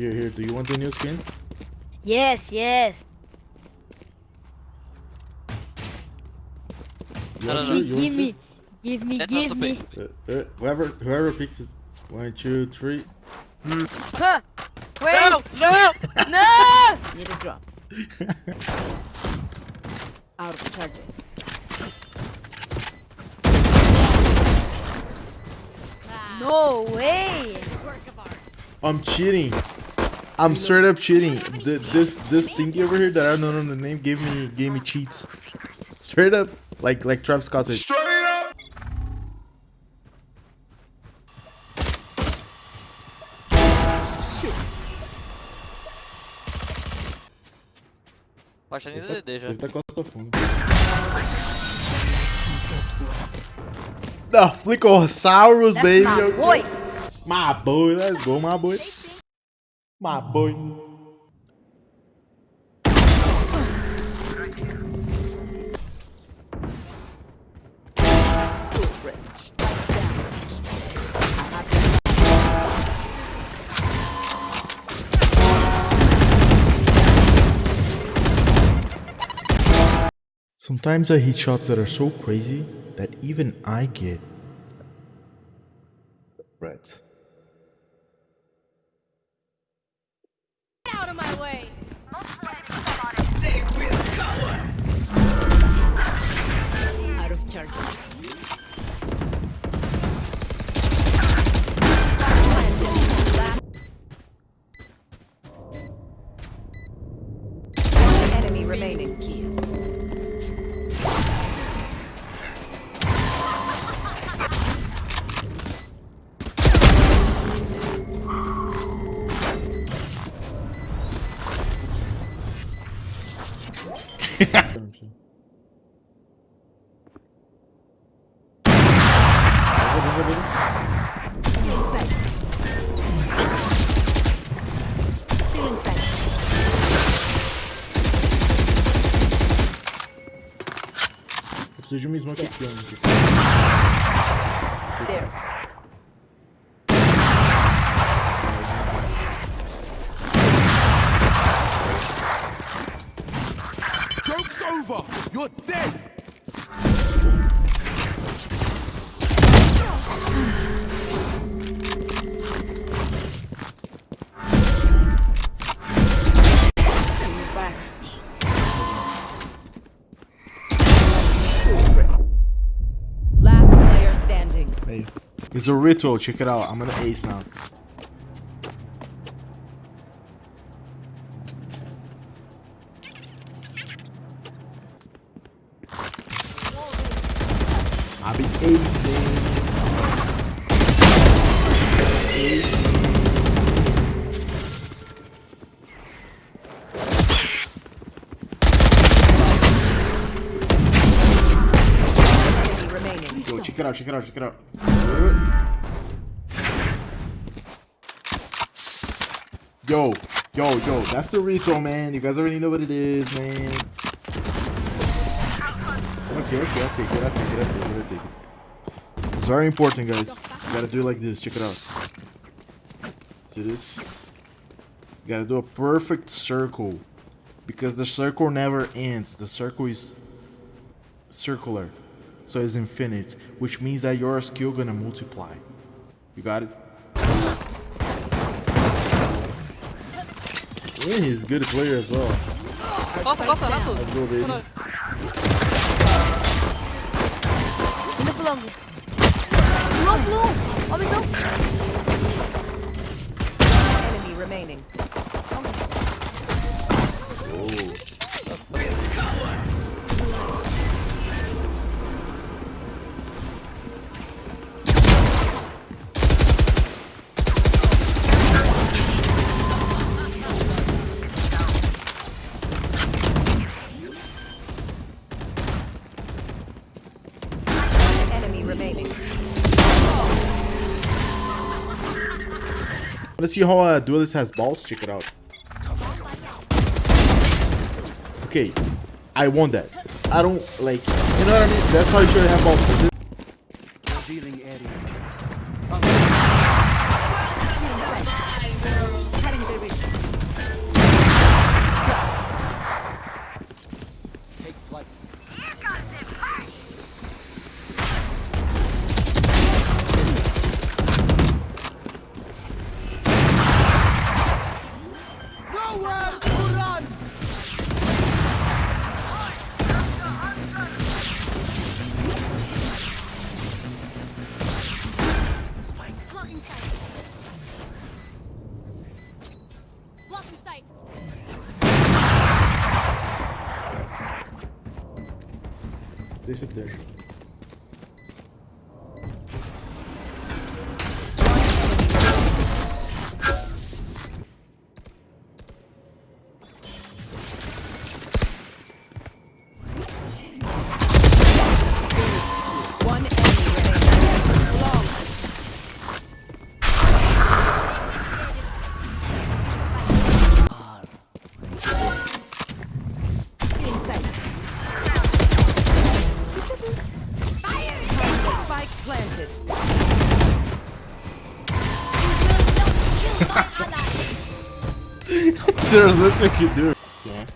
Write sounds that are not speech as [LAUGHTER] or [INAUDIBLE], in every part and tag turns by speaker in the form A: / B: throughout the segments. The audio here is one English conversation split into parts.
A: Here, here. Do you want the new skin?
B: Yes, yes.
A: You
C: I
A: want
C: don't
A: to?
C: know.
A: You
B: give me, give me,
C: That's
B: give me.
A: Uh, uh, whoever, whoever picks is one, two, three.
B: Huh. Wait,
C: No! No!
B: no! [LAUGHS]
D: Need a drop. [LAUGHS] Out of charges.
B: No way.
A: I'm cheating. I'm straight up cheating. Th this this thingy over here that I don't know the name gave me gave me cheats. Straight up, like like Travis Scott said.
C: Baixa nem
A: Ele tá,
C: DD já.
A: ele tá com essa. The Flickosaurus,
B: That's
A: baby.
B: my boy.
A: My boy, let's go, my boy. My boy. Sometimes I hit shots that are so crazy that even I get red.
B: Out of my way.
A: Preciso de uma smoke aqui.
E: Joke's over! You're dead!
A: It's a ritual, check it out. I'm gonna ace now. I'll be acing. Yo, check it out, check it out, check it out. Yo, yo, yo, that's the ritual, man. You guys already know what it is, man. Okay, okay, I'll take it, I'll take it, I'll take it, I'll take it. It's very important, guys. You gotta do it like this, check it out. See this? You gotta do a perfect circle. Because the circle never ends. The circle is circular. So it's infinite. Which means that your skill gonna multiply. You got it? Yeah, he's a good player as well.
C: Costa, costa, rato!
A: Let's go, baby.
B: Indo pro longo. Long, long. Ó, visão.
D: Enemy remaining. Oh. Enemy
A: Let's see how a duelist has balls. Check it out. Okay, I want that. I don't like, you know what I mean? That's how you should have balls.
D: certeza.
A: There's nothing you do. Yeah.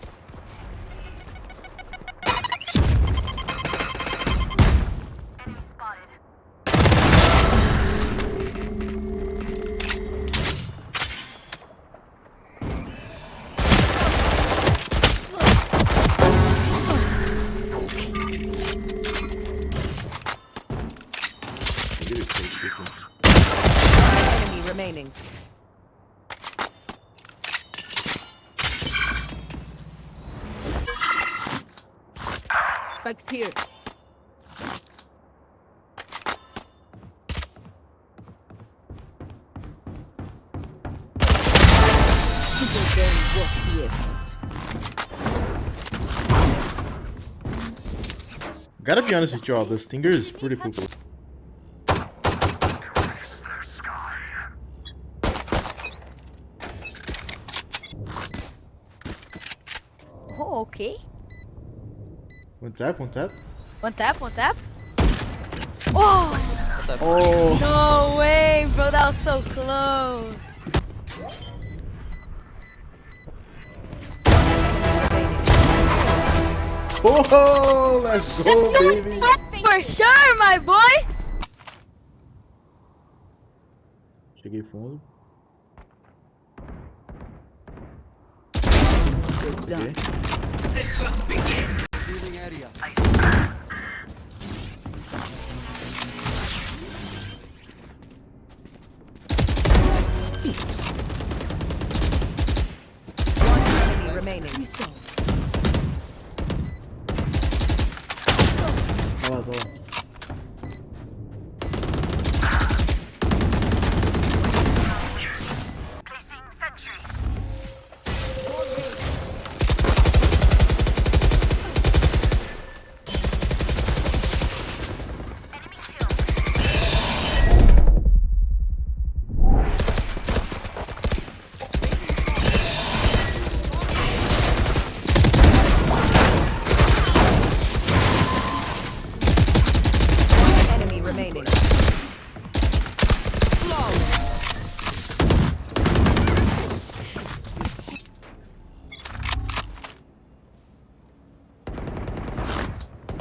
A: Gotta be honest with y'all, the stinger is pretty cool.
B: Oh, okay.
A: One tap, one tap.
B: One tap, one tap. Oh,
A: Oh,
B: no way, bro. That was so close.
A: Oh, let's go, baby.
B: For sure, my boy.
A: Cheguei fundo.
D: Done.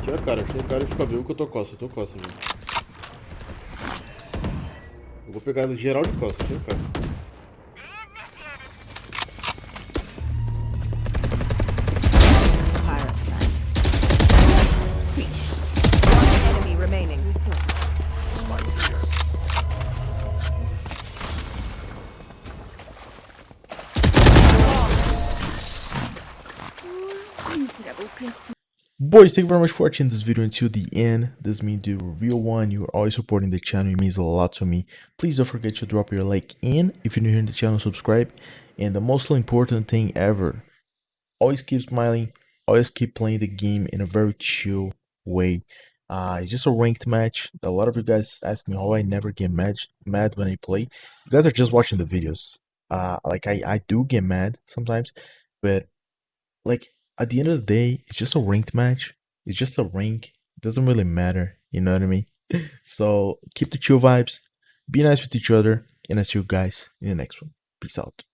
A: Tira cara, tira cara e fica vivo que eu tô costa, eu tô costa, velho. Eu vou pegar geral de costa, tira cara. Boys, thank you very much for watching this video until the end. This means a real one. You are always supporting the channel. It means a lot to me. Please don't forget to drop your like in. If you're new here in the channel, subscribe. And the most important thing ever, always keep smiling. Always keep playing the game in a very chill way. Uh, it's just a ranked match. A lot of you guys ask me how I never get mad, mad when I play. You guys are just watching the videos. Uh, like I, I do get mad sometimes, but like at the end of the day, it's just a ranked match. It's just a rank. It doesn't really matter. You know what I mean? [LAUGHS] so keep the chill vibes. Be nice with each other. And I see you guys in the next one. Peace out.